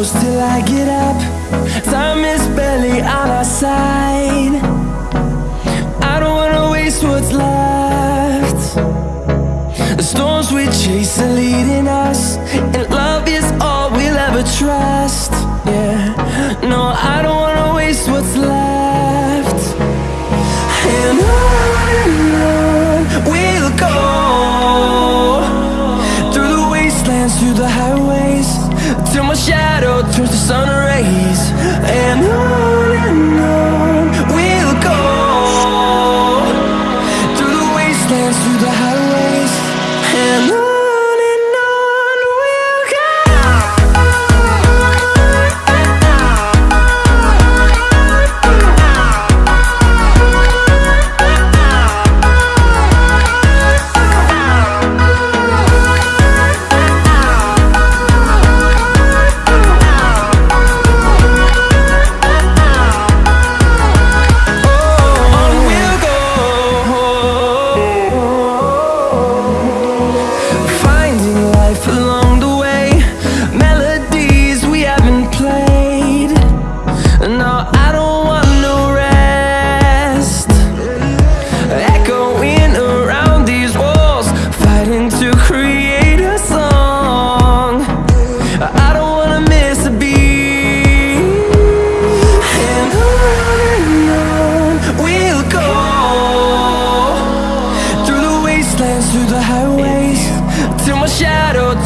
close till I get up. Time is barely on our side. I don't wanna waste what's left. The storms we chase are leading us till my shadow turns to sun rays. And I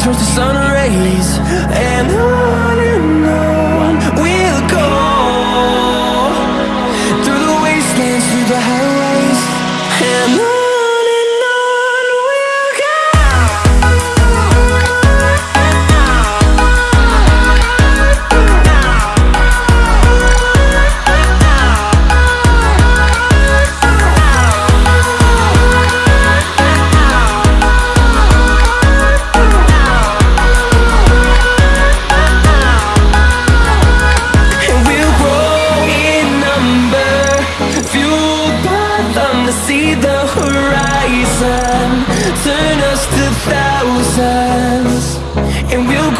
Towards the sun rays and I Turn us to thousands And we'll